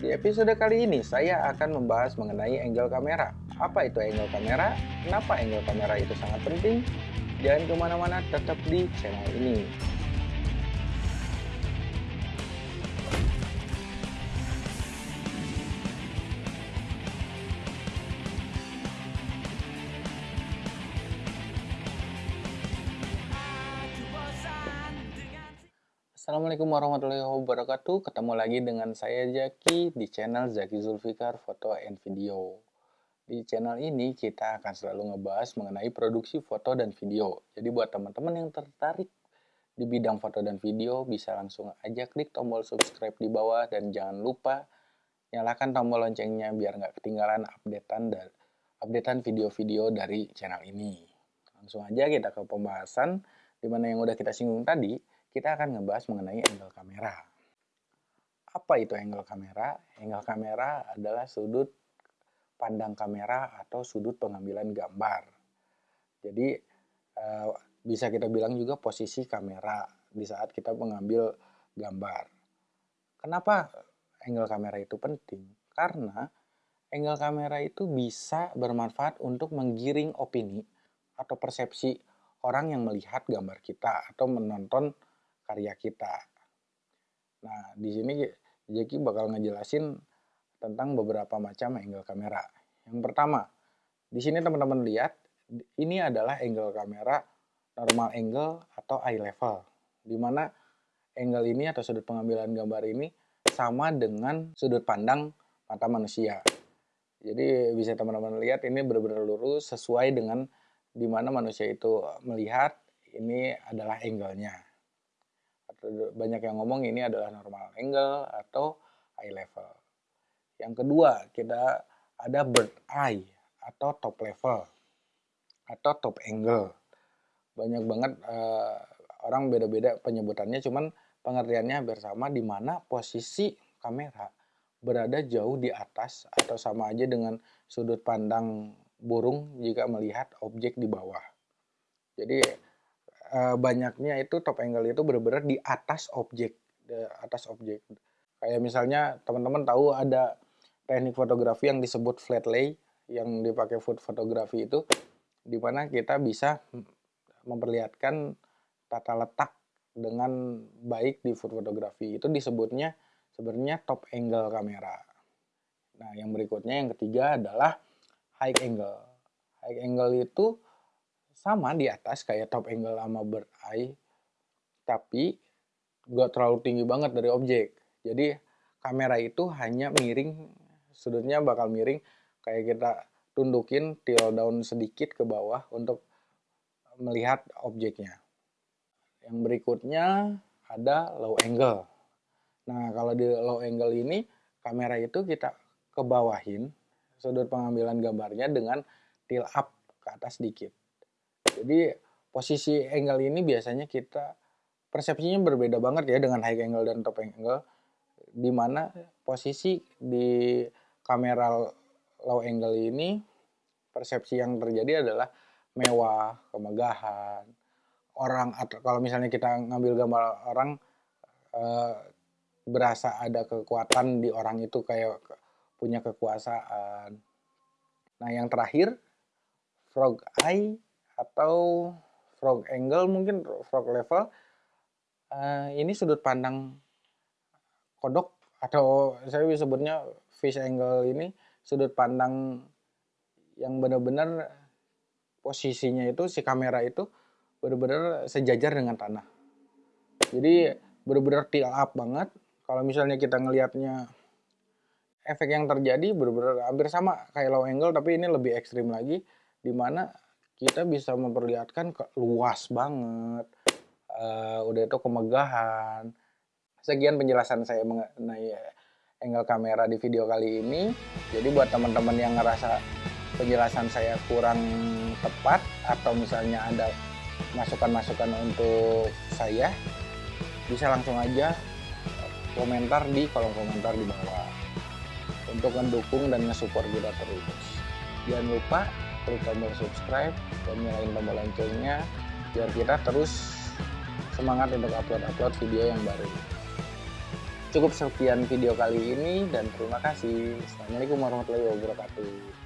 Di episode kali ini saya akan membahas mengenai angle kamera. Apa itu angle kamera? Kenapa angle kamera itu sangat penting? Jangan ke mana-mana, tetap di channel ini. Assalamualaikum warahmatullahi wabarakatuh. Ketemu lagi dengan saya Zaki di channel Zaki Zulfikar Foto and Video. Di channel ini kita akan selalu ngebahas mengenai produksi foto dan video. Jadi buat teman-teman yang tertarik di bidang foto dan video Bisa langsung aja klik tombol subscribe di bawah. Dan jangan lupa nyalakan tombol loncengnya biar nggak ketinggalan updatean dan updatean video-video dari channel ini. Langsung aja kita ke pembahasan Di mana yang udah kita singgung tadi kita akan ngebahas mengenai angle kamera. Apa itu angle kamera? Angle kamera adalah sudut pandang kamera atau sudut pengambilan gambar. Jadi eh, bisa kita bilang juga posisi kamera di saat kita mengambil gambar. Kenapa angle kamera itu penting? Karena angle kamera itu bisa bermanfaat untuk menggiring opini atau persepsi orang yang melihat gambar kita atau menonton karya kita. Nah, di sini Jeki bakal ngejelasin tentang beberapa macam angle kamera. Yang pertama, di sini teman-teman lihat, ini adalah angle kamera normal angle atau eye level. Di mana angle ini atau sudut pengambilan gambar ini sama dengan sudut pandang mata manusia. Jadi bisa teman-teman lihat ini benar-benar lurus sesuai dengan di mana manusia itu melihat ini adalah angle-nya banyak yang ngomong ini adalah normal angle atau eye level. Yang kedua, kita ada bird eye atau top level atau top angle. Banyak banget uh, orang beda-beda penyebutannya, cuman pengertiannya bersama di mana posisi kamera berada jauh di atas atau sama aja dengan sudut pandang burung jika melihat objek di bawah. Jadi uh, banyaknya itu top angle itu benar-benar di atas objek, di atas objek. Kayak misalnya teman-teman tahu ada teknik fotografi yang disebut flat lay yang dipakai food fotografi itu di mana kita bisa memperlihatkan tata letak dengan baik di food fotografi itu disebutnya sebenarnya top angle kamera. Nah, yang berikutnya yang ketiga adalah high angle. High angle itu sama di atas kayak top angle sama bird eye tapi gak terlalu tinggi banget dari objek. Jadi kamera itu hanya miring sudutnya bakal miring kayak kita tundukin tilt down sedikit ke bawah untuk melihat objeknya. Yang berikutnya ada low angle. Nah kalau di low angle ini kamera itu kita kebawahin sudut pengambilan gambarnya dengan tilt up ke atas sedikit jadi posisi angle ini biasanya kita persepsinya berbeda banget ya dengan high angle dan top angle di mana posisi di kamera low angle ini persepsi yang terjadi adalah mewah, kemegahan, orang atau kalau misalnya kita ngambil gambar orang e, berasa ada kekuatan di orang itu kayak punya kekuasaan. Nah, yang terakhir frog eye atau frog angle mungkin frog level. Uh, ini sudut pandang kodok atau saya bisa sebutnya fish angle ini sudut pandang yang benar-benar posisinya itu si kamera itu benar-benar sejajar dengan tanah. Jadi benar-benar tilt up banget. Kalau misalnya kita ngelihatnya efek yang terjadi benar-benar hampir sama kayak low angle tapi ini lebih ekstrim lagi di mana kita bisa memperlihatkan ke luas banget. Uh, udah itu kemegahan. Sekian penjelasan saya mengenai angle kamera di video kali ini. Jadi buat teman-teman yang ngerasa penjelasan saya kurang tepat atau misalnya ada masukan-masukan untuk saya bisa langsung aja komentar di kolom komentar di bawah. Untuk mendukung dan nge-support kita terus jangan lupa klik tombol subscribe dan nyalain tombol loncengnya biar kita terus semangat untuk upload-upload video yang baru. Cukup sekian video kali ini dan terima kasih. Assalamualaikum warahmatullahi wabarakatuh.